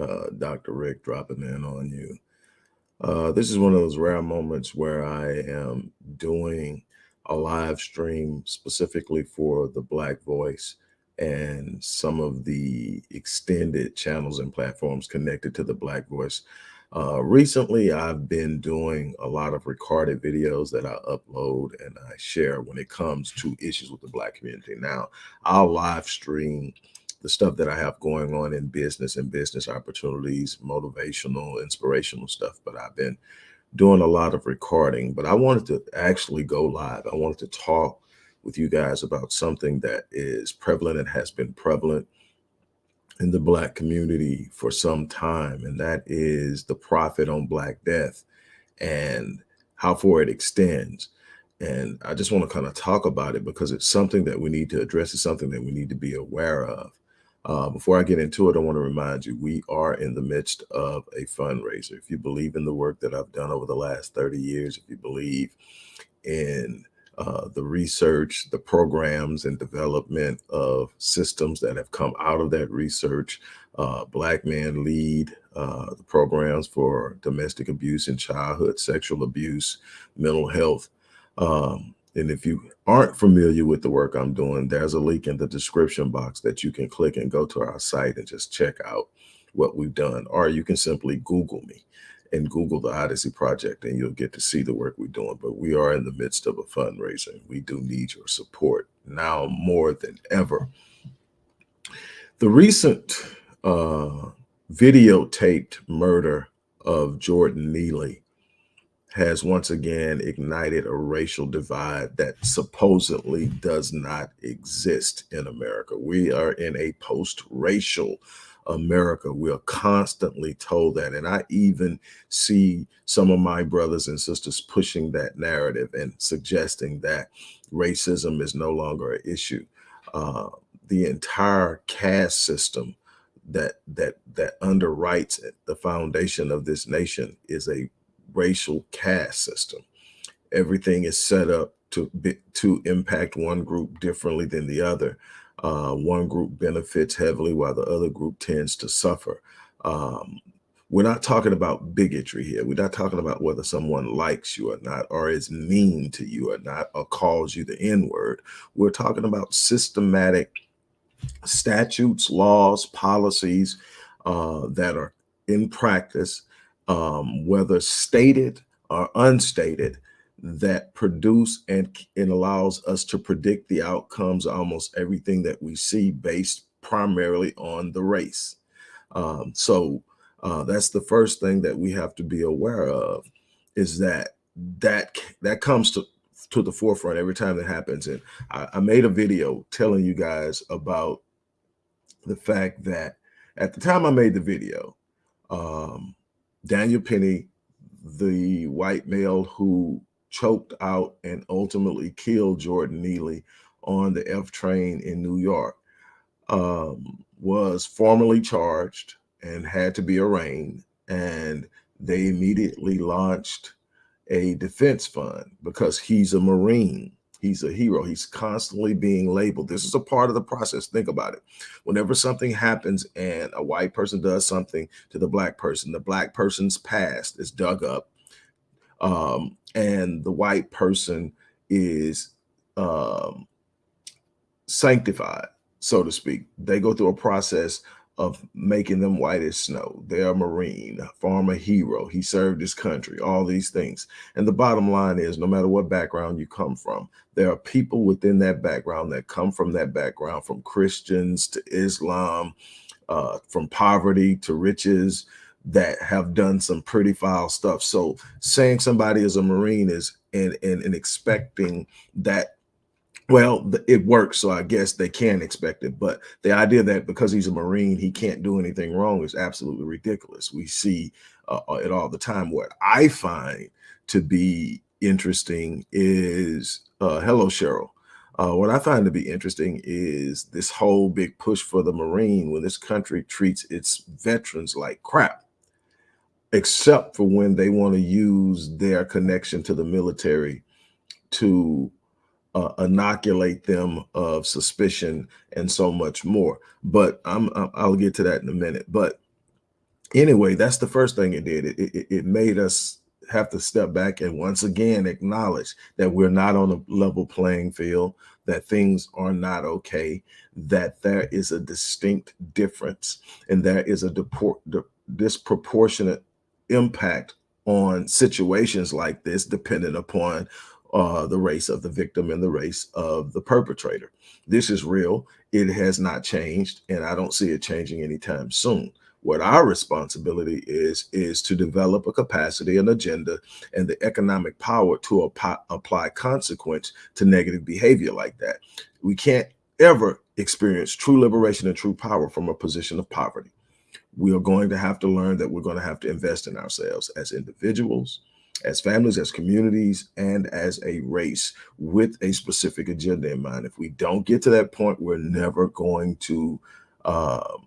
Uh, Dr. Rick dropping in on you. Uh, this is one of those rare moments where I am doing a live stream specifically for the Black Voice and some of the extended channels and platforms connected to the Black Voice. Uh, recently, I've been doing a lot of recorded videos that I upload and I share when it comes to issues with the Black community. Now, I'll live stream the stuff that I have going on in business and business opportunities, motivational, inspirational stuff. But I've been doing a lot of recording, but I wanted to actually go live. I wanted to talk with you guys about something that is prevalent and has been prevalent in the black community for some time, and that is the profit on black death and how far it extends. And I just want to kind of talk about it because it's something that we need to address. It's something that we need to be aware of. Uh, before I get into it, I want to remind you, we are in the midst of a fundraiser. If you believe in the work that I've done over the last 30 years, if you believe in uh, the research, the programs and development of systems that have come out of that research, uh, Black Men Lead, uh, the programs for domestic abuse and childhood sexual abuse, mental health, um, and if you aren't familiar with the work I'm doing, there's a link in the description box that you can click and go to our site and just check out what we've done. Or you can simply Google me and Google the Odyssey Project and you'll get to see the work we're doing. But we are in the midst of a fundraiser. We do need your support now more than ever. The recent uh, videotaped murder of Jordan Neely has once again ignited a racial divide that supposedly does not exist in America. We are in a post-racial America. We are constantly told that. And I even see some of my brothers and sisters pushing that narrative and suggesting that racism is no longer an issue. Uh, the entire caste system that that that underwrites the foundation of this nation is a racial caste system. Everything is set up to to impact one group differently than the other. Uh, one group benefits heavily while the other group tends to suffer. Um, we're not talking about bigotry here. We're not talking about whether someone likes you or not, or is mean to you or not, or calls you the N word. We're talking about systematic statutes, laws, policies uh, that are in practice um, whether stated or unstated, that produce and, and allows us to predict the outcomes almost everything that we see based primarily on the race. Um, so uh, that's the first thing that we have to be aware of is that that that comes to to the forefront every time that happens. And I, I made a video telling you guys about the fact that at the time I made the video, um, Daniel Penny, the white male who choked out and ultimately killed Jordan Neely on the F train in New York, um, was formally charged and had to be arraigned. And they immediately launched a defense fund because he's a Marine. He's a hero. He's constantly being labeled. This is a part of the process. Think about it. Whenever something happens and a white person does something to the black person, the black person's past is dug up um, and the white person is um, sanctified, so to speak. They go through a process of making them white as snow. They're a Marine, former hero. He served his country, all these things. And the bottom line is no matter what background you come from, there are people within that background that come from that background, from Christians to Islam, uh, from poverty to riches, that have done some pretty foul stuff. So saying somebody is a Marine is and, and, and expecting that well, it works, so I guess they can expect it. But the idea that because he's a Marine, he can't do anything wrong is absolutely ridiculous. We see uh, uh, it all the time. What I find to be interesting is, uh, hello, Cheryl. Uh, what I find to be interesting is this whole big push for the Marine when this country treats its veterans like crap, except for when they want to use their connection to the military to uh, inoculate them of suspicion and so much more. But I'm, I'll get to that in a minute. But anyway, that's the first thing it did. It, it, it made us have to step back and once again acknowledge that we're not on a level playing field, that things are not okay, that there is a distinct difference, and there is a disproportionate impact on situations like this, depending upon uh, the race of the victim and the race of the perpetrator. This is real. It has not changed, and I don't see it changing anytime soon. What our responsibility is, is to develop a capacity, an agenda, and the economic power to ap apply consequence to negative behavior like that. We can't ever experience true liberation and true power from a position of poverty. We are going to have to learn that we're going to have to invest in ourselves as individuals, as families, as communities, and as a race with a specific agenda in mind. If we don't get to that point, we're never going to uh,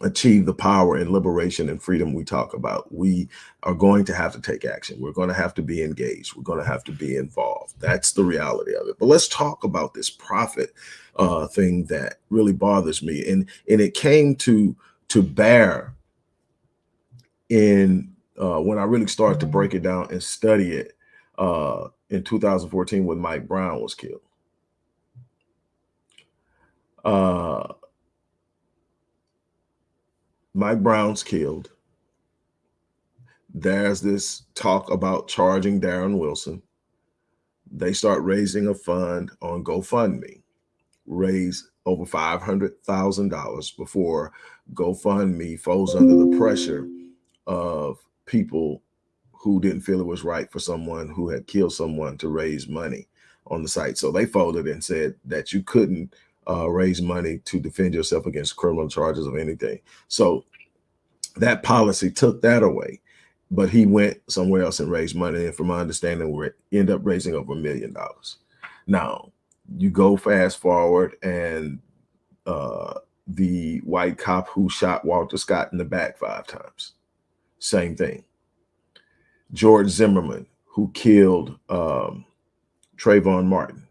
achieve the power and liberation and freedom we talk about. We are going to have to take action. We're going to have to be engaged. We're going to have to be involved. That's the reality of it. But let's talk about this profit uh, thing that really bothers me. And, and it came to, to bear in uh, when I really started to break it down and study it uh, in 2014 when Mike Brown was killed. Uh, Mike Brown's killed. There's this talk about charging Darren Wilson. They start raising a fund on GoFundMe, raise over $500,000 before GoFundMe falls under the pressure of people who didn't feel it was right for someone who had killed someone to raise money on the site. So they folded and said that you couldn't uh, raise money to defend yourself against criminal charges of anything. So that policy took that away, but he went somewhere else and raised money. And from my understanding, we end up raising over a million dollars. Now you go fast forward and uh, the white cop who shot Walter Scott in the back five times, same thing. George Zimmerman, who killed um, Trayvon Martin,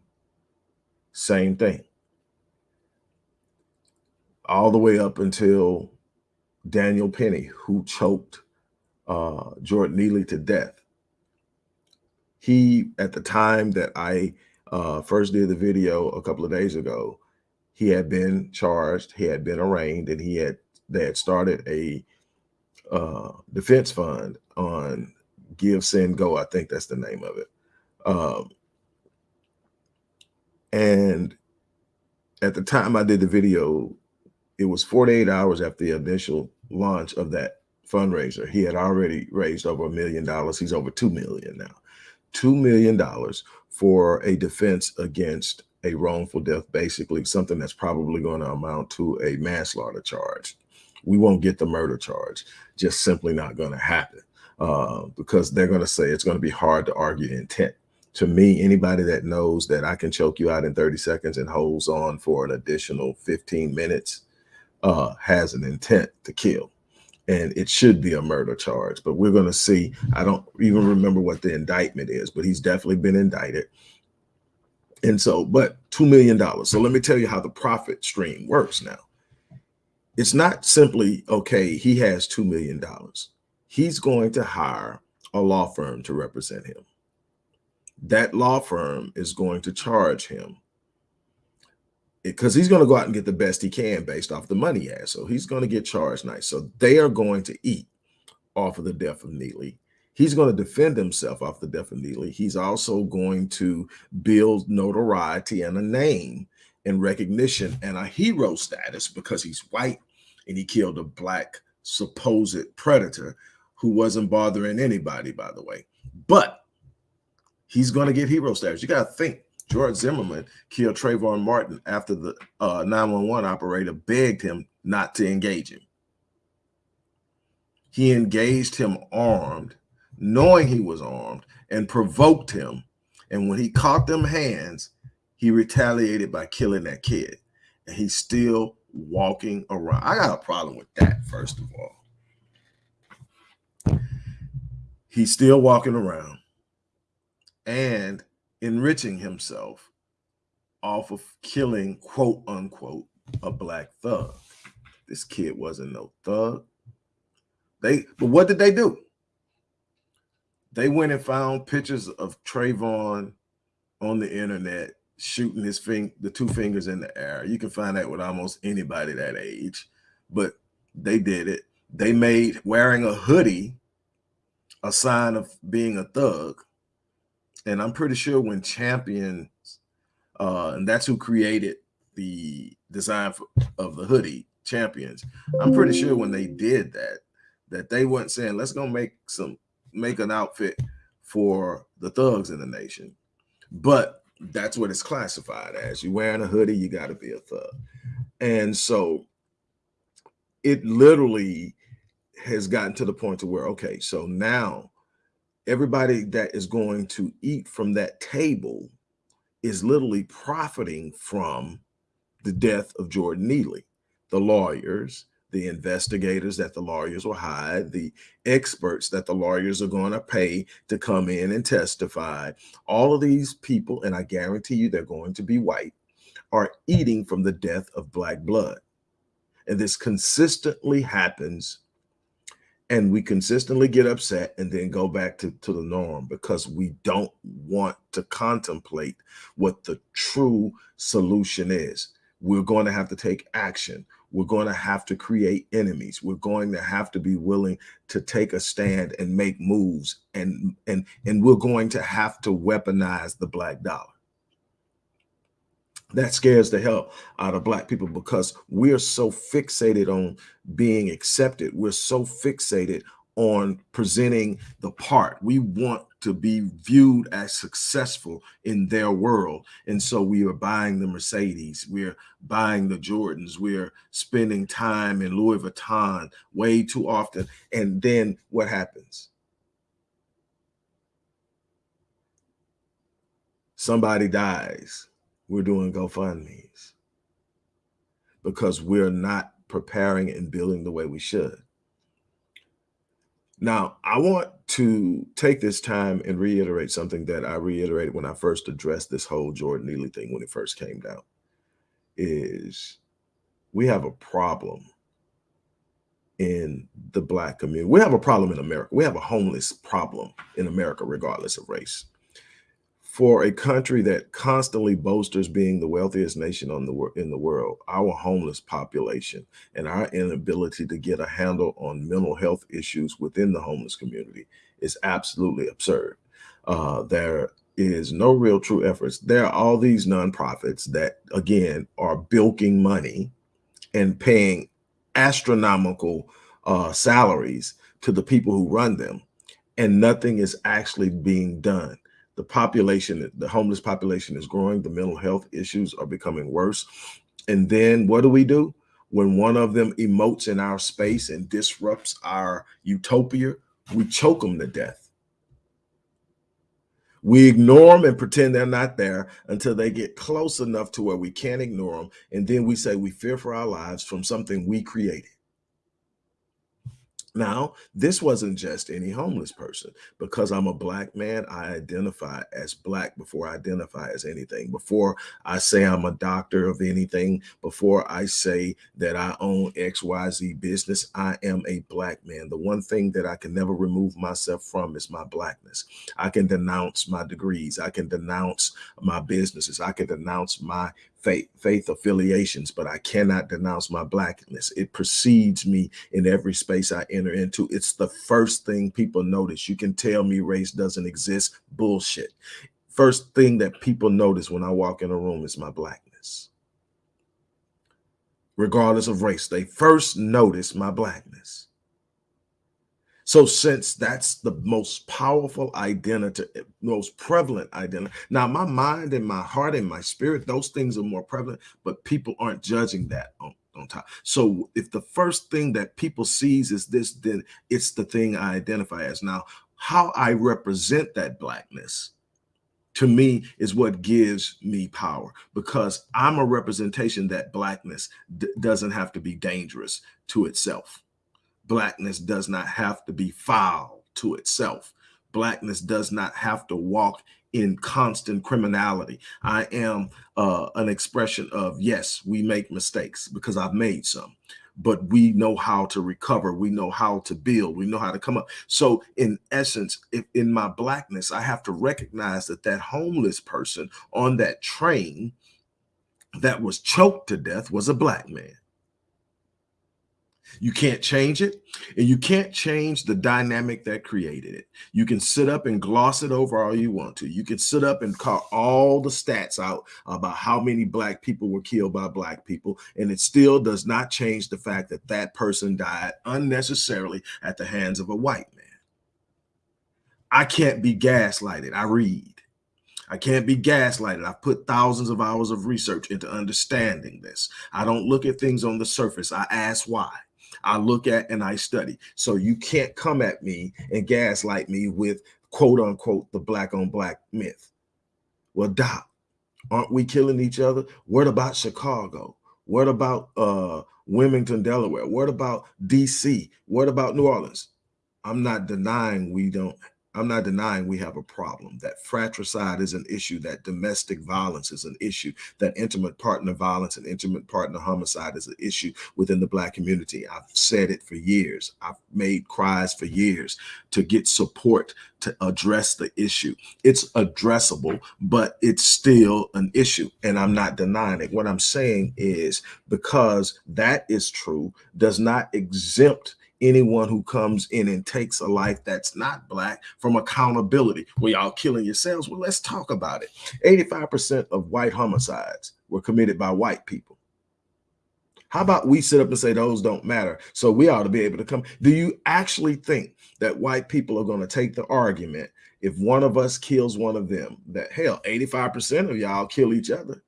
same thing all the way up until Daniel Penny, who choked uh, Jordan Neely to death. He, at the time that I uh, first did the video a couple of days ago, he had been charged, he had been arraigned, and he had they had started a uh, defense fund on GiveSendGo. I think that's the name of it. Um, and at the time I did the video, it was 48 hours after the initial launch of that fundraiser. He had already raised over a million dollars. He's over 2 million now. $2 million for a defense against a wrongful death, basically something that's probably going to amount to a manslaughter charge. We won't get the murder charge, just simply not going to happen uh, because they're going to say it's going to be hard to argue intent. To me, anybody that knows that I can choke you out in 30 seconds and holds on for an additional 15 minutes uh, has an intent to kill. And it should be a murder charge, but we're going to see. I don't even remember what the indictment is, but he's definitely been indicted. And so, but $2 million. So let me tell you how the profit stream works now. It's not simply, okay, he has $2 million. He's going to hire a law firm to represent him. That law firm is going to charge him eh, because he's going to go out and get the best he can based off the money he has. So he's going to get charged nice. So they are going to eat off of the death of Neely. He's going to defend himself off the death of Neely. He's also going to build notoriety and a name and recognition and a hero status because he's white and he killed a black supposed predator who wasn't bothering anybody, by the way. But he's going to get hero status. You got to think George Zimmerman killed Trayvon Martin after the uh, 911 operator begged him not to engage him. He engaged him armed, knowing he was armed, and provoked him. And when he caught them hands, he retaliated by killing that kid. And he still walking around. I got a problem with that, first of all. He's still walking around. And enriching himself off of killing, quote unquote, a black thug. This kid wasn't no thug. They, but what did they do? They went and found pictures of Trayvon on the internet shooting his finger, the two fingers in the air. You can find that with almost anybody that age, but they did it. They made wearing a hoodie a sign of being a thug. And I'm pretty sure when Champions, uh, and that's who created the design for, of the hoodie, Champions. I'm pretty sure when they did that, that they weren't saying, let's go make some, make an outfit for the thugs in the nation. But that's what it's classified as. You're wearing a hoodie, you got to be a thug. And so it literally has gotten to the point to where, okay, so now everybody that is going to eat from that table is literally profiting from the death of Jordan Neely. The lawyers, the investigators that the lawyers will hire, the experts that the lawyers are going to pay to come in and testify. All of these people, and I guarantee you they're going to be white, are eating from the death of black blood. And this consistently happens and we consistently get upset and then go back to, to the norm because we don't want to contemplate what the true solution is. We're going to have to take action. We're going to have to create enemies. We're going to have to be willing to take a stand and make moves. And, and, and we're going to have to weaponize the black dollar that scares the hell out of black people because we're so fixated on being accepted. We're so fixated on presenting the part. We want to be viewed as successful in their world. And so we are buying the Mercedes, we're buying the Jordans, we're spending time in Louis Vuitton way too often. And then what happens? Somebody dies we're doing GoFundMe's because we're not preparing and building the way we should. Now, I want to take this time and reiterate something that I reiterated when I first addressed this whole Jordan Neely thing when it first came down is we have a problem in the black community. We have a problem in America. We have a homeless problem in America, regardless of race for a country that constantly boasts being the wealthiest nation on the in the world, our homeless population and our inability to get a handle on mental health issues within the homeless community is absolutely absurd. Uh, there is no real true efforts. There are all these nonprofits that, again, are bilking money and paying astronomical uh, salaries to the people who run them, and nothing is actually being done the population, the homeless population is growing. The mental health issues are becoming worse. And then what do we do? When one of them emotes in our space and disrupts our utopia, we choke them to death. We ignore them and pretend they're not there until they get close enough to where we can't ignore them. And then we say we fear for our lives from something we created. Now, this wasn't just any homeless person. Because I'm a black man, I identify as black before I identify as anything. Before I say I'm a doctor of anything, before I say that I own XYZ business, I am a black man. The one thing that I can never remove myself from is my blackness. I can denounce my degrees. I can denounce my businesses. I can denounce my faith, faith affiliations, but I cannot denounce my blackness. It precedes me in every space I enter into. It's the first thing people notice. You can tell me race doesn't exist. Bullshit. First thing that people notice when I walk in a room is my blackness. Regardless of race, they first notice my blackness. So since that's the most powerful identity, most prevalent identity. Now, my mind and my heart and my spirit, those things are more prevalent, but people aren't judging that on, on top. So if the first thing that people sees is this, then it's the thing I identify as. Now, how I represent that blackness to me is what gives me power because I'm a representation that blackness doesn't have to be dangerous to itself blackness does not have to be foul to itself. blackness does not have to walk in constant criminality. I am uh, an expression of, yes, we make mistakes because I've made some, but we know how to recover. We know how to build. We know how to come up. So in essence, if in my blackness, I have to recognize that that homeless person on that train that was choked to death was a black man. You can't change it, and you can't change the dynamic that created it. You can sit up and gloss it over all you want to. You can sit up and call all the stats out about how many black people were killed by black people, and it still does not change the fact that that person died unnecessarily at the hands of a white man. I can't be gaslighted. I read. I can't be gaslighted. I've put thousands of hours of research into understanding this. I don't look at things on the surface. I ask why. I look at and I study. So you can't come at me and gaslight me with quote unquote the black on black myth. Well, Doc, aren't we killing each other? What about Chicago? What about uh, Wilmington, Delaware? What about DC? What about New Orleans? I'm not denying we don't I'm not denying we have a problem, that fratricide is an issue, that domestic violence is an issue, that intimate partner violence and intimate partner homicide is an issue within the black community. I've said it for years. I've made cries for years to get support to address the issue. It's addressable, but it's still an issue. And I'm not denying it. What I'm saying is because that is true does not exempt anyone who comes in and takes a life that's not black from accountability. Well, y'all killing yourselves. Well, let's talk about it. 85% of white homicides were committed by white people. How about we sit up and say those don't matter? So we ought to be able to come. Do you actually think that white people are going to take the argument if one of us kills one of them that hell, 85% of y'all kill each other?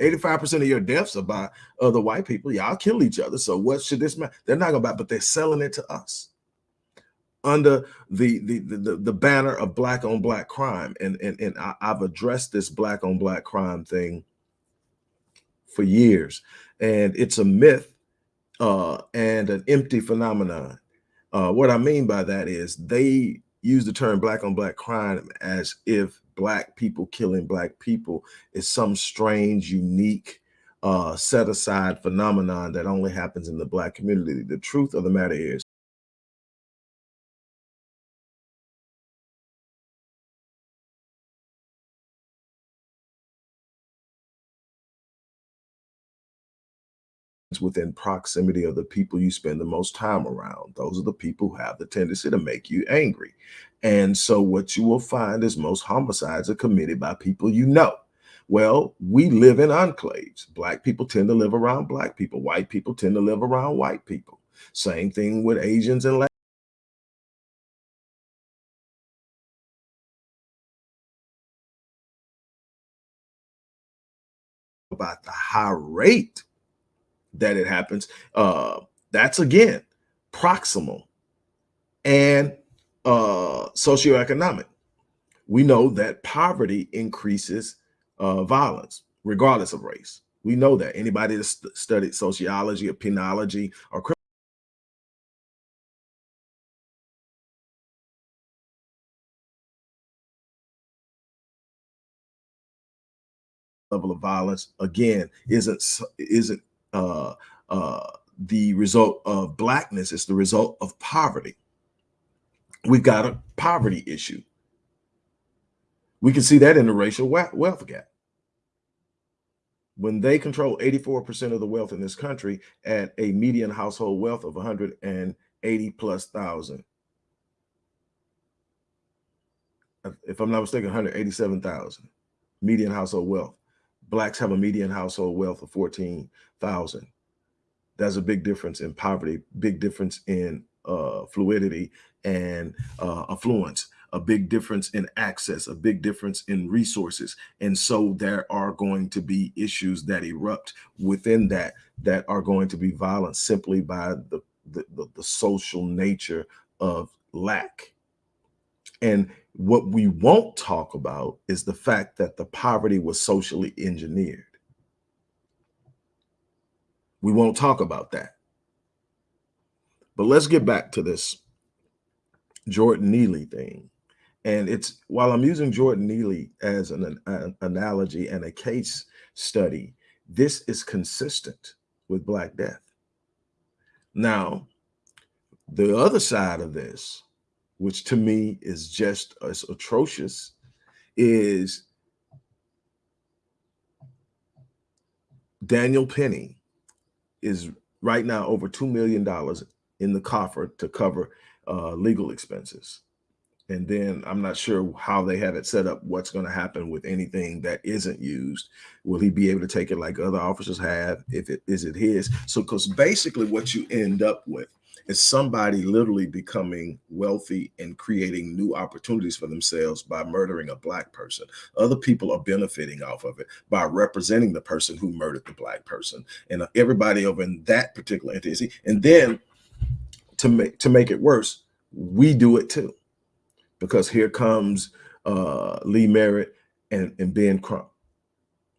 85% of your deaths are by other white people. Y'all kill each other. So what should this matter? They're not gonna buy, but they're selling it to us under the the the, the banner of black on black crime. And and, and I, I've addressed this black on black crime thing for years. And it's a myth uh, and an empty phenomenon. Uh, what I mean by that is they use the term black on black crime as if black people killing black people is some strange, unique, uh, set aside phenomenon that only happens in the black community. The truth of the matter is within proximity of the people you spend the most time around. Those are the people who have the tendency to make you angry. And so what you will find is most homicides are committed by people you know. Well, we live in enclaves. Black people tend to live around black people. White people tend to live around white people. Same thing with Asians and Latin about the high rate that it happens. Uh, that's again proximal and uh, socioeconomic. We know that poverty increases uh, violence, regardless of race. We know that anybody that st studied sociology or penology or criminal level of violence again isn't isn't uh, uh, the result of blackness. It's the result of poverty. We've got a poverty issue. We can see that in the racial wealth gap. When they control 84% of the wealth in this country at a median household wealth of 180 plus thousand. If I'm not mistaken, 187,000 median household wealth. Blacks have a median household wealth of 14,000. That's a big difference in poverty, big difference in uh, fluidity and uh, affluence, a big difference in access, a big difference in resources. And so there are going to be issues that erupt within that that are going to be violent simply by the, the, the, the social nature of lack. And what we won't talk about is the fact that the poverty was socially engineered. We won't talk about that. But let's get back to this Jordan Neely thing And it's while I'm using Jordan Neely as an, an analogy and a case study, this is consistent with Black Death. Now, the other side of this, which to me is just as atrocious, is Daniel Penny is right now over $2 million in the coffer to cover uh, legal expenses. And then I'm not sure how they have it set up, what's going to happen with anything that isn't used. Will he be able to take it like other officers have? If it is it his? So because basically what you end up with is somebody literally becoming wealthy and creating new opportunities for themselves by murdering a black person. Other people are benefiting off of it by representing the person who murdered the black person and everybody over in that particular entity. And then to make to make it worse, we do it too because here comes uh, Lee Merritt and, and Ben Crump.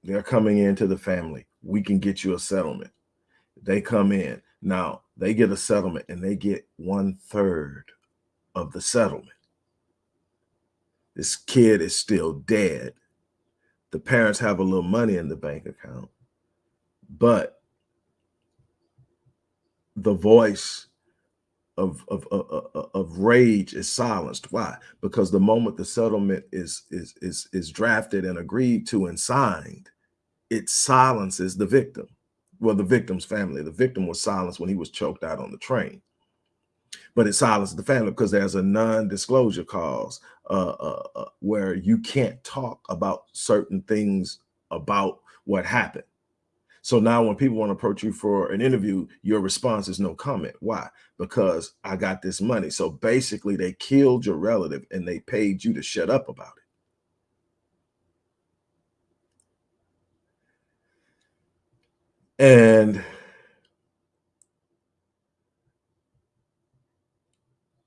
They're coming into the family. We can get you a settlement. They come in. Now they get a settlement and they get one third of the settlement. This kid is still dead. The parents have a little money in the bank account, but the voice of, of, of, of, rage is silenced. Why? Because the moment the settlement is, is, is, is drafted and agreed to and signed, it silences the victim. Well, the victim's family. The victim was silenced when he was choked out on the train. But it silenced the family because there's a non-disclosure clause uh, uh, uh, where you can't talk about certain things about what happened. So now when people want to approach you for an interview, your response is no comment. Why? Because I got this money. So basically they killed your relative and they paid you to shut up about it. And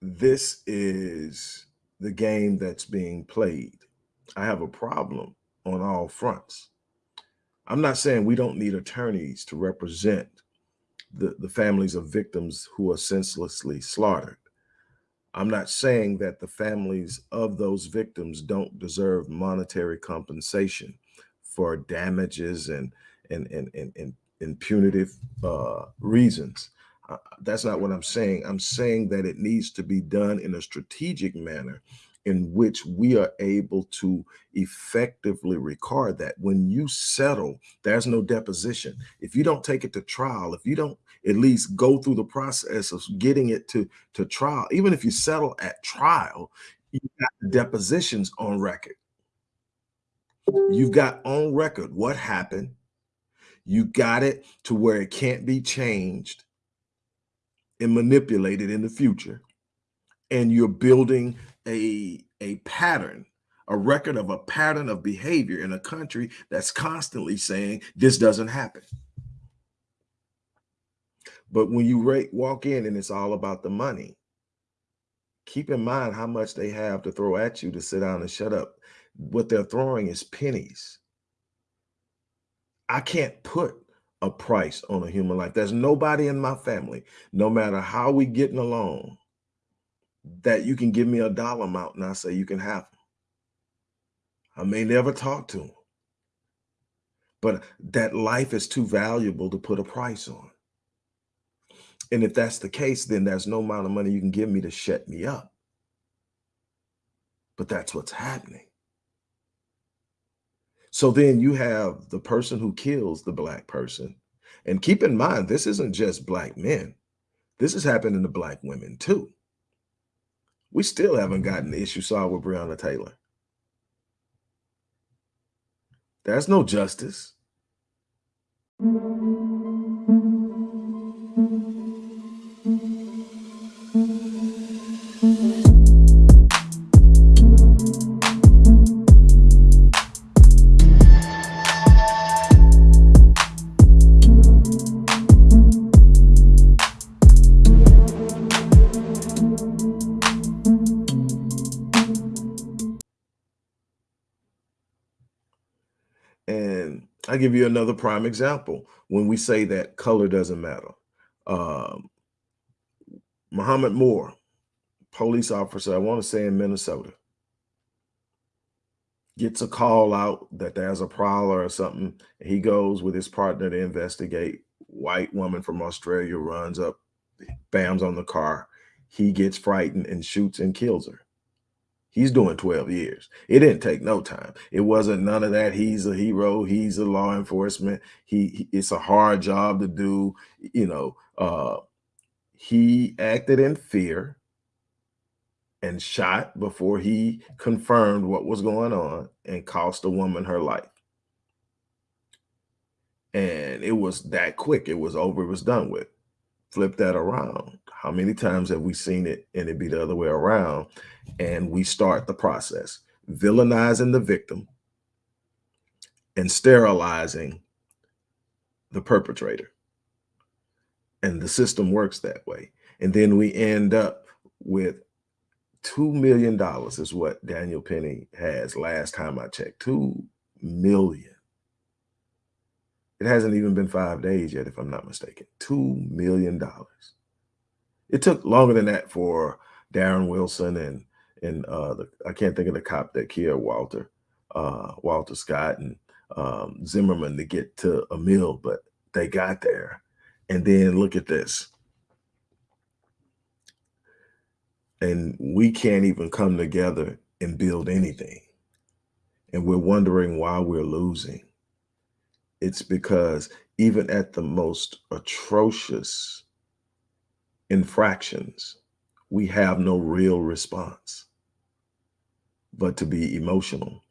this is the game that's being played. I have a problem on all fronts. I'm not saying we don't need attorneys to represent the, the families of victims who are senselessly slaughtered. I'm not saying that the families of those victims don't deserve monetary compensation for damages and and and and, and, and punitive uh, reasons. Uh, that's not what I'm saying. I'm saying that it needs to be done in a strategic manner in which we are able to effectively record that when you settle there's no deposition if you don't take it to trial if you don't at least go through the process of getting it to to trial even if you settle at trial you've got the depositions on record you've got on record what happened you got it to where it can't be changed and manipulated in the future and you're building a, a pattern, a record of a pattern of behavior in a country that's constantly saying this doesn't happen. But when you walk in and it's all about the money, keep in mind how much they have to throw at you to sit down and shut up. What they're throwing is pennies. I can't put a price on a human life. There's nobody in my family, no matter how we getting along, that you can give me a dollar amount and I say you can have them. I may never talk to them, but that life is too valuable to put a price on. And if that's the case, then there's no amount of money you can give me to shut me up. But that's what's happening. So then you have the person who kills the black person. And keep in mind, this isn't just black men. This is happening to black women too. We still haven't gotten the issue solved with Breonna Taylor. There's no justice. I give you another prime example when we say that color doesn't matter. Um, Muhammad Noor, police officer, I want to say in Minnesota, gets a call out that there's a prowler or something. He goes with his partner to investigate. White woman from Australia runs up, bams on the car. He gets frightened and shoots and kills her. He's doing 12 years. It didn't take no time. It wasn't none of that. He's a hero. He's a law enforcement. He, he it's a hard job to do. You know, uh, he acted in fear and shot before he confirmed what was going on and cost a woman her life. And it was that quick. It was over. It was done with. Flip that around. How many times have we seen it and it be the other way around? And we start the process, villainizing the victim and sterilizing the perpetrator. And the system works that way. And then we end up with $2 million is what Daniel Penny has last time I checked. $2 million. It hasn't even been five days yet, if I'm not mistaken. $2 million. It took longer than that for Darren Wilson and and uh, the, I can't think of the cop that killed Walter, uh, Walter Scott and um, Zimmerman to get to a mill, but they got there. And then look at this. and we can't even come together and build anything. And we're wondering why we're losing. It's because even at the most atrocious infractions, we have no real response but to be emotional,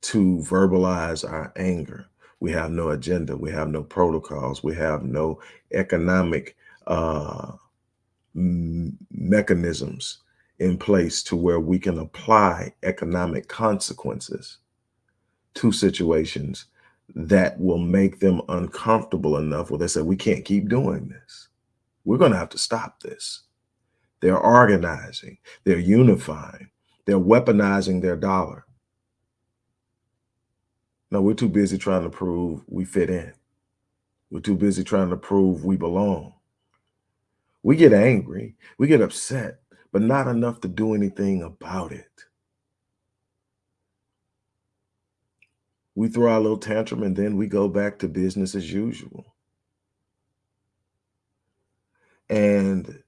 to verbalize our anger. We have no agenda. We have no protocols. We have no economic uh, mechanisms in place to where we can apply economic consequences to situations that will make them uncomfortable enough where they say, we can't keep doing this. We're going to have to stop this. They're organizing, they're unifying, they're weaponizing their dollar. No, we're too busy trying to prove we fit in. We're too busy trying to prove we belong. We get angry, we get upset, but not enough to do anything about it. We throw our little tantrum and then we go back to business as usual. And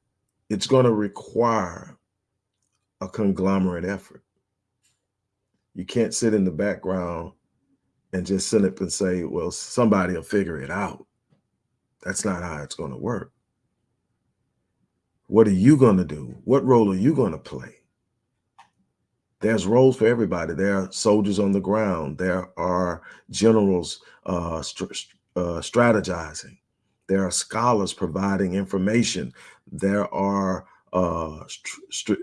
it's going to require a conglomerate effort. You can't sit in the background and just sit up and say, well, somebody will figure it out. That's not how it's going to work. What are you going to do? What role are you going to play? There's roles for everybody. There are soldiers on the ground. There are generals uh, uh, strategizing. There are scholars providing information. There are uh,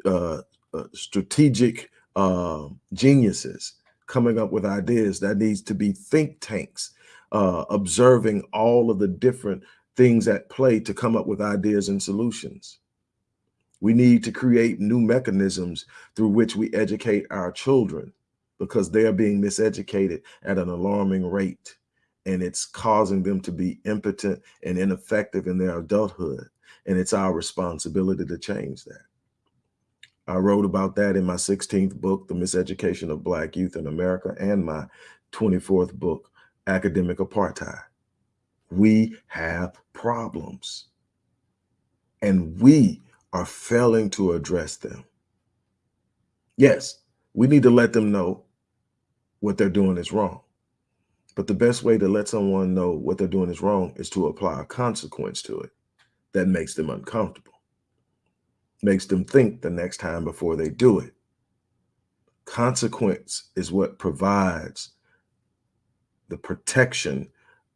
uh, uh strategic um, geniuses coming up with ideas. That needs to be think tanks uh, observing all of the different things at play to come up with ideas and solutions. We need to create new mechanisms through which we educate our children because they are being miseducated at an alarming rate. And it's causing them to be impotent and ineffective in their adulthood. And it's our responsibility to change that. I wrote about that in my 16th book, The Miseducation of Black Youth in America, and my 24th book, Academic Apartheid. We have problems. And we are failing to address them. Yes, we need to let them know what they're doing is wrong. But the best way to let someone know what they're doing is wrong is to apply a consequence to it that makes them uncomfortable, makes them think the next time before they do it. Consequence is what provides the protection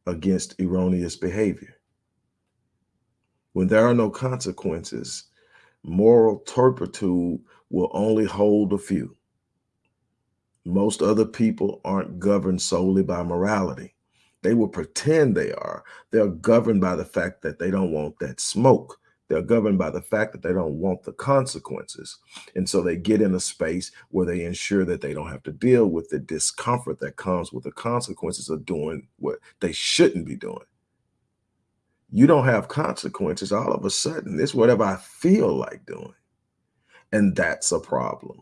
against erroneous behavior. When there are no consequences, moral turpitude will only hold a few. Most other people aren't governed solely by morality. They will pretend they are. They're governed by the fact that they don't want that smoke. They're governed by the fact that they don't want the consequences. And so they get in a space where they ensure that they don't have to deal with the discomfort that comes with the consequences of doing what they shouldn't be doing you don't have consequences. All of a sudden, it's whatever I feel like doing. And that's a problem.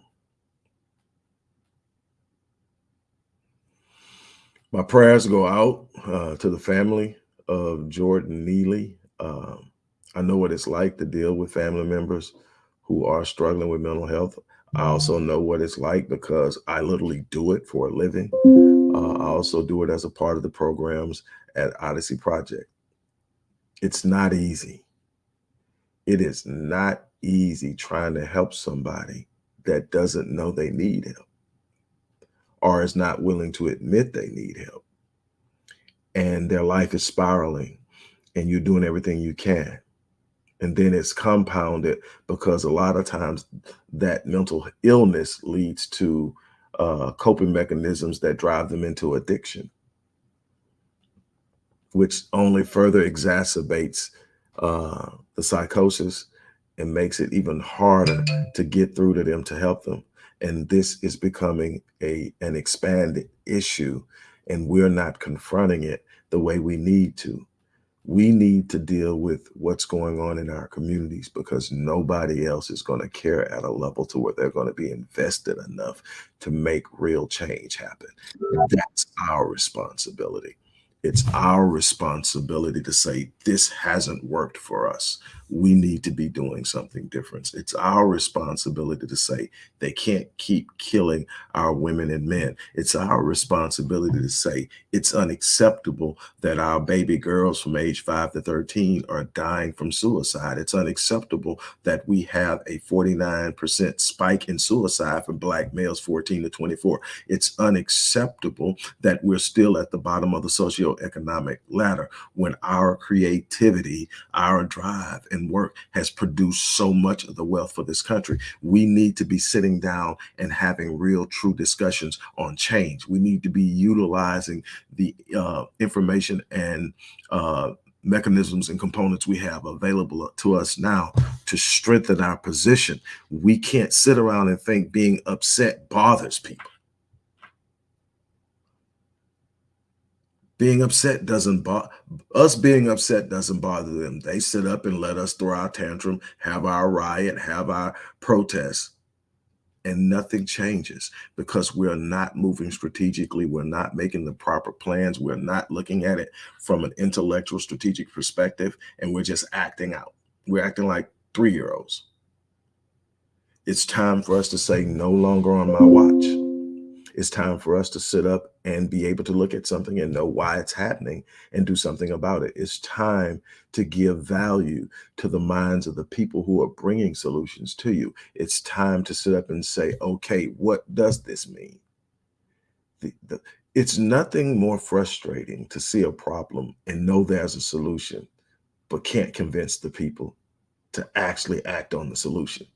My prayers go out uh, to the family of Jordan Neely. Um, I know what it's like to deal with family members who are struggling with mental health. I also know what it's like because I literally do it for a living. Uh, I also do it as a part of the programs at Odyssey Project. It's not easy. It is not easy trying to help somebody that doesn't know they need help or is not willing to admit they need help. And their life is spiraling and you're doing everything you can. And then it's compounded because a lot of times that mental illness leads to uh, coping mechanisms that drive them into addiction, which only further exacerbates uh, the psychosis and makes it even harder to get through to them to help them. And this is becoming a an expanded issue and we're not confronting it the way we need to. We need to deal with what's going on in our communities because nobody else is going to care at a level to where they're going to be invested enough to make real change happen. That's our responsibility it's our responsibility to say this hasn't worked for us we need to be doing something different. It's our responsibility to say they can't keep killing our women and men. It's our responsibility to say it's unacceptable that our baby girls from age 5 to 13 are dying from suicide. It's unacceptable that we have a 49% spike in suicide for black males 14 to 24. It's unacceptable that we're still at the bottom of the socioeconomic ladder when our creativity, our drive, and and work has produced so much of the wealth for this country. We need to be sitting down and having real, true discussions on change. We need to be utilizing the uh, information and uh, mechanisms and components we have available to us now to strengthen our position. We can't sit around and think being upset bothers people. Being upset doesn't bother us being upset doesn't bother them. They sit up and let us throw our tantrum have our riot have our protest and nothing changes because we're not moving strategically. We're not making the proper plans. We're not looking at it from an intellectual strategic perspective and we're just acting out. We're acting like three-year-olds. It's time for us to say no longer on my watch it's time for us to sit up and be able to look at something and know why it's happening and do something about it. It's time to give value to the minds of the people who are bringing solutions to you. It's time to sit up and say, okay, what does this mean? The, the, it's nothing more frustrating to see a problem and know there's a solution, but can't convince the people to actually act on the solution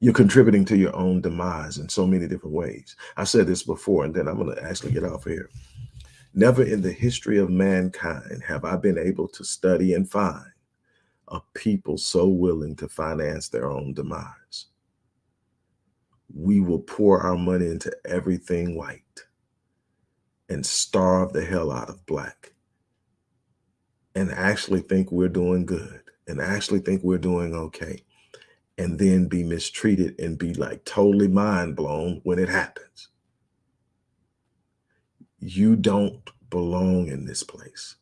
you're contributing to your own demise in so many different ways. I said this before, and then I'm going to actually get off here. Never in the history of mankind have I been able to study and find a people so willing to finance their own demise. We will pour our money into everything white and starve the hell out of black and actually think we're doing good and actually think we're doing okay and then be mistreated and be like totally mind blown when it happens. You don't belong in this place.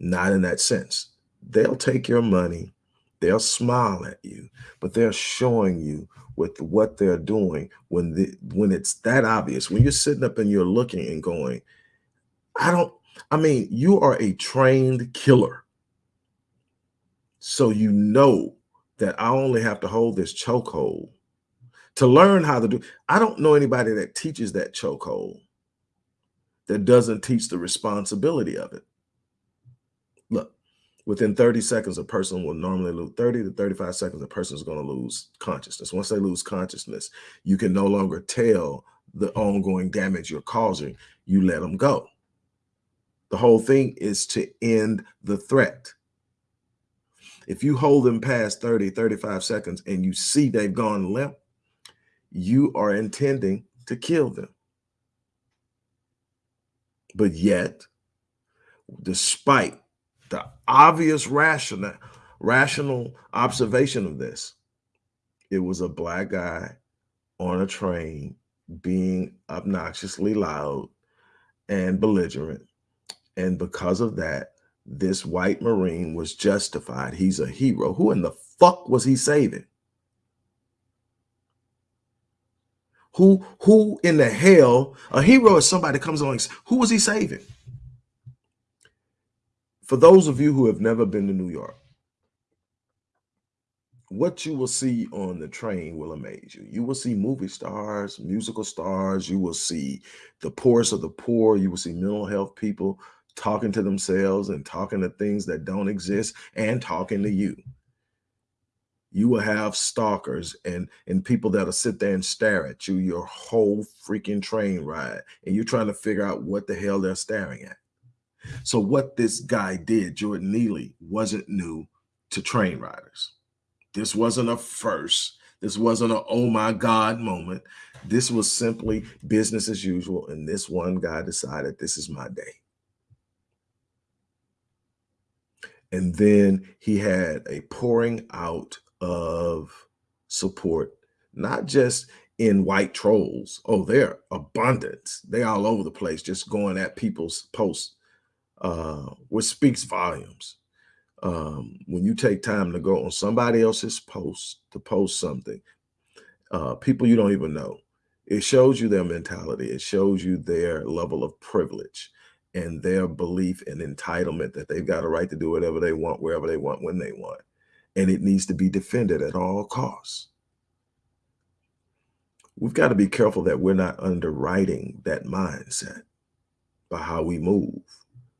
Not in that sense. They'll take your money, they'll smile at you, but they're showing you with what they're doing when the when it's that obvious, when you're sitting up and you're looking and going, I don't, I mean, you are a trained killer. So you know that I only have to hold this chokehold to learn how to do. I don't know anybody that teaches that chokehold that doesn't teach the responsibility of it. Look, within 30 seconds, a person will normally lose 30 to 35 seconds, a person is going to lose consciousness. Once they lose consciousness, you can no longer tell the ongoing damage you're causing. You let them go. The whole thing is to end the threat. If you hold them past 30, 35 seconds and you see they've gone limp, you are intending to kill them. But yet, despite the obvious rational, rational observation of this, it was a black guy on a train being obnoxiously loud and belligerent. And because of that, this white Marine was justified. He's a hero. Who in the fuck was he saving? Who who in the hell? A hero is somebody comes along. Who was he saving? For those of you who have never been to New York, what you will see on the train will amaze you. You will see movie stars, musical stars. You will see the poorest of the poor. You will see mental health people talking to themselves and talking to things that don't exist and talking to you. You will have stalkers and and people that'll sit there and stare at you your whole freaking train ride, and you're trying to figure out what the hell they're staring at. So what this guy did, Jordan Neely, wasn't new to train riders. This wasn't a first. This wasn't a oh my God moment. This was simply business as usual. And this one guy decided this is my day. And then he had a pouring out of support, not just in white trolls. Oh, they're abundant. They all over the place, just going at people's posts, uh, which speaks volumes um, when you take time to go on somebody else's post to post something, uh, people you don't even know, it shows you their mentality. It shows you their level of privilege and their belief and entitlement that they've got a right to do whatever they want, wherever they want, when they want. And it needs to be defended at all costs. We've got to be careful that we're not underwriting that mindset by how we move,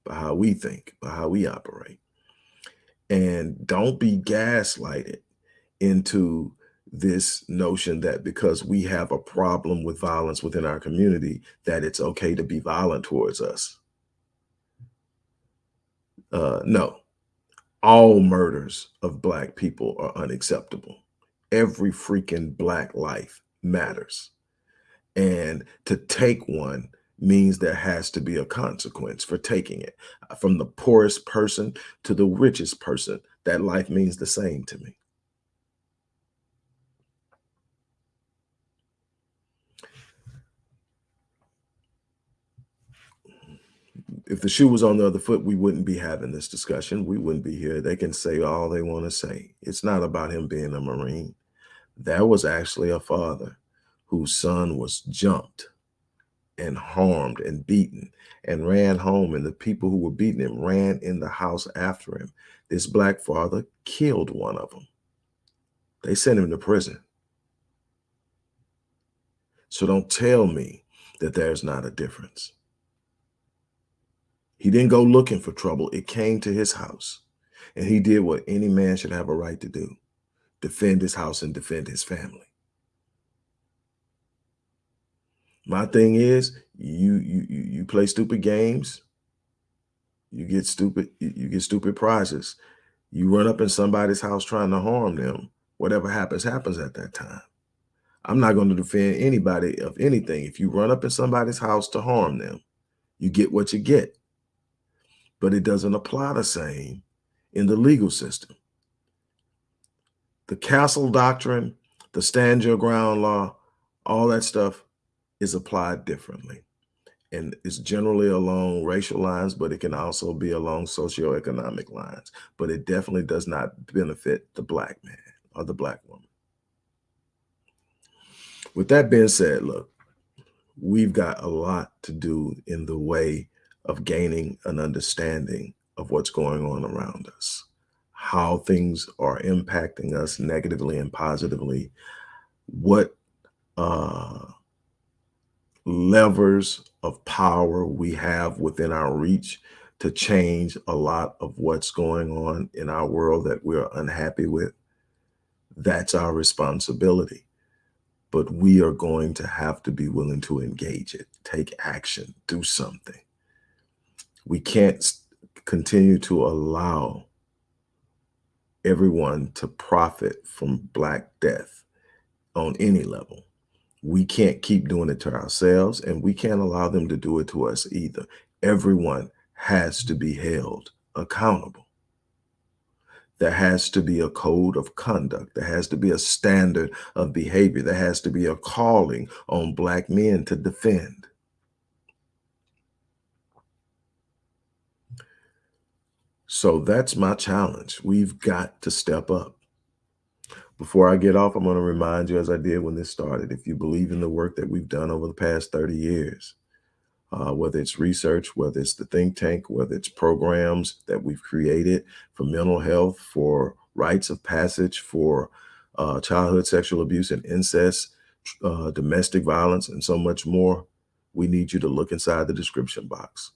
by how we think, by how we operate and don't be gaslighted into this notion that because we have a problem with violence within our community, that it's okay to be violent towards us. Uh, no, all murders of black people are unacceptable. Every freaking black life matters. And to take one means there has to be a consequence for taking it. From the poorest person to the richest person, that life means the same to me. If the shoe was on the other foot, we wouldn't be having this discussion. We wouldn't be here. They can say all they want to say. It's not about him being a Marine. That was actually a father whose son was jumped and harmed and beaten and ran home. And the people who were beating him ran in the house after him. This black father killed one of them. They sent him to prison. So don't tell me that there's not a difference. He didn't go looking for trouble. It came to his house. And he did what any man should have a right to do. Defend his house and defend his family. My thing is, you you you play stupid games, you get stupid you get stupid prizes. You run up in somebody's house trying to harm them. Whatever happens, happens at that time. I'm not going to defend anybody of anything. If you run up in somebody's house to harm them, you get what you get. But it doesn't apply the same in the legal system. The castle doctrine, the stand your ground law, all that stuff is applied differently. And it's generally along racial lines, but it can also be along socioeconomic lines. But it definitely does not benefit the black man or the black woman. With that being said, look, we've got a lot to do in the way of gaining an understanding of what's going on around us, how things are impacting us negatively and positively, what uh, levers of power we have within our reach to change a lot of what's going on in our world that we're unhappy with. That's our responsibility. But we are going to have to be willing to engage it, take action, do something. We can't continue to allow everyone to profit from Black death on any level we can't keep doing it to ourselves and we can't allow them to do it to us either. Everyone has to be held accountable. There has to be a code of conduct. There has to be a standard of behavior. There has to be a calling on black men to defend. So that's my challenge. We've got to step up. Before I get off, I'm going to remind you, as I did when this started, if you believe in the work that we've done over the past 30 years, uh, whether it's research, whether it's the think tank, whether it's programs that we've created for mental health, for rites of passage, for uh, childhood sexual abuse and incest, uh, domestic violence, and so much more, we need you to look inside the description box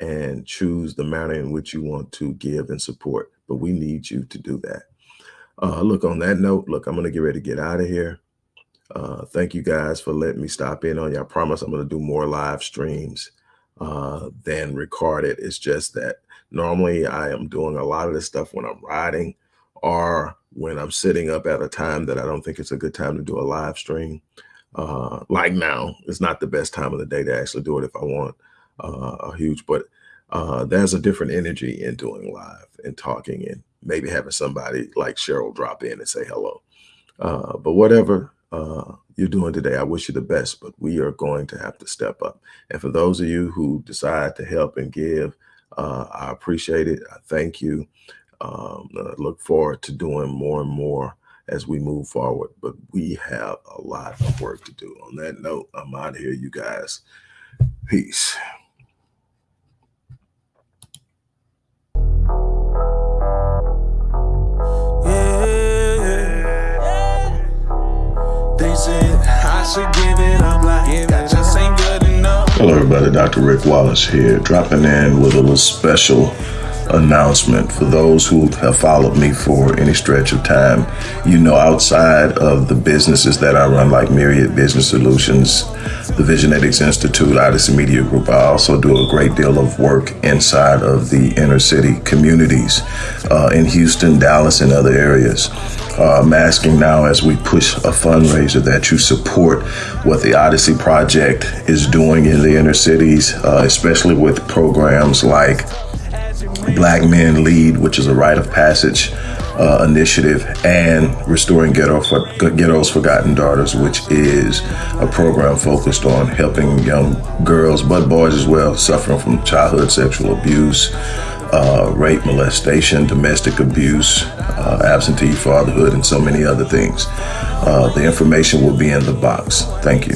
and choose the manner in which you want to give and support. But we need you to do that. Uh, look, on that note, look, I'm going to get ready to get out of here. Uh, thank you guys for letting me stop in on you. I promise I'm going to do more live streams uh, than recorded. It's just that normally I am doing a lot of this stuff when I'm riding or when I'm sitting up at a time that I don't think it's a good time to do a live stream. Uh, like now, it's not the best time of the day to actually do it if I want uh, a huge, but uh, there's a different energy in doing live and talking and maybe having somebody like Cheryl drop in and say hello. Uh, but whatever uh, you're doing today, I wish you the best, but we are going to have to step up. And for those of you who decide to help and give, uh, I appreciate it. I thank you. Um, I look forward to doing more and more as we move forward, but we have a lot of work to do. On that note, I'm out of here, you guys. Peace. Hello, everybody. Dr. Rick Wallace here, dropping in with a little special announcement for those who have followed me for any stretch of time. You know, outside of the businesses that I run, like Myriad Business Solutions, the Visionetics Institute, Odyssey Media Group, I also do a great deal of work inside of the inner city communities uh, in Houston, Dallas, and other areas. Uh, I'm asking now as we push a fundraiser that you support what the Odyssey Project is doing in the inner cities, uh, especially with programs like Black Men Lead, which is a rite of passage uh, initiative, and Restoring Ghetto for, Ghetto's Forgotten Daughters, which is a program focused on helping young girls, but boys as well, suffering from childhood sexual abuse, uh, rape, molestation, domestic abuse, uh, absentee fatherhood, and so many other things. Uh, the information will be in the box. Thank you.